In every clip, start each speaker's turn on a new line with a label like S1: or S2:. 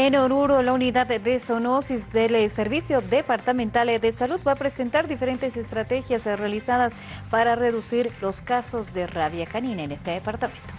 S1: En Oruro, la unidad de zoonosis del Servicio Departamental de Salud va a presentar diferentes estrategias realizadas para reducir los casos de rabia canina en este departamento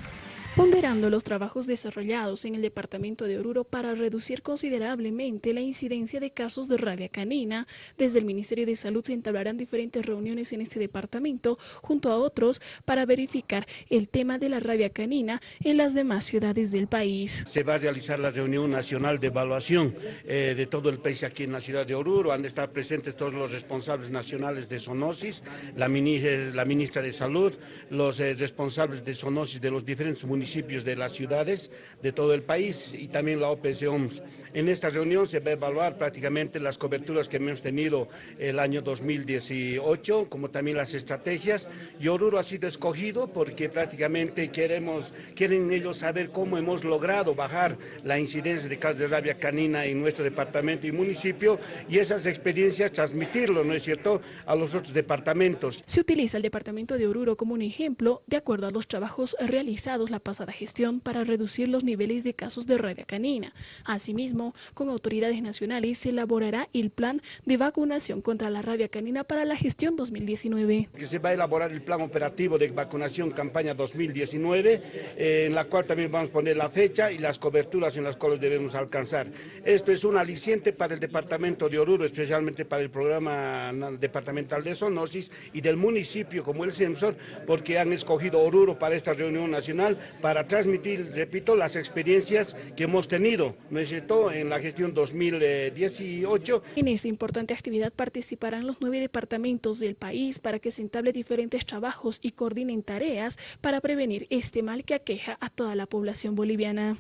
S2: ponderando los trabajos desarrollados en el departamento de Oruro para reducir considerablemente la incidencia de casos de rabia canina. Desde el Ministerio de Salud se entablarán diferentes reuniones en este departamento junto a otros para verificar el tema de la rabia canina en las demás ciudades del país.
S3: Se va a realizar la reunión nacional de evaluación eh, de todo el país aquí en la ciudad de Oruro. Han de estar presentes todos los responsables nacionales de zoonosis, la, la ministra de Salud, los eh, responsables de zoonosis de los diferentes municipios municipios de las ciudades de todo el país y también la OPS OMS. En esta reunión se va a evaluar prácticamente las coberturas que hemos tenido el año 2018, como también las estrategias. Y Oruro ha sido escogido porque prácticamente queremos, quieren ellos saber cómo hemos logrado bajar la incidencia de casos de rabia canina en nuestro departamento y municipio y esas experiencias transmitirlo, ¿no es cierto?, a los otros departamentos.
S2: Se utiliza el departamento de Oruro como un ejemplo de acuerdo a los trabajos realizados la pasada gestión para reducir los niveles de casos de rabia canina. Asimismo, con autoridades nacionales se elaborará el plan de vacunación contra la rabia canina para la gestión 2019.
S3: Se va a elaborar el plan operativo de vacunación campaña 2019, eh, en la cual también vamos a poner la fecha y las coberturas en las cuales debemos alcanzar. Esto es un aliciente para el departamento de Oruro, especialmente para el programa departamental de zoonosis y del municipio como el CEMSOR, porque han escogido Oruro para esta reunión nacional para transmitir, repito, las experiencias que hemos tenido, ¿no es en la gestión 2018.
S2: En esta importante actividad participarán los nueve departamentos del país para que se entable diferentes trabajos y coordinen tareas para prevenir este mal que aqueja a toda la población boliviana.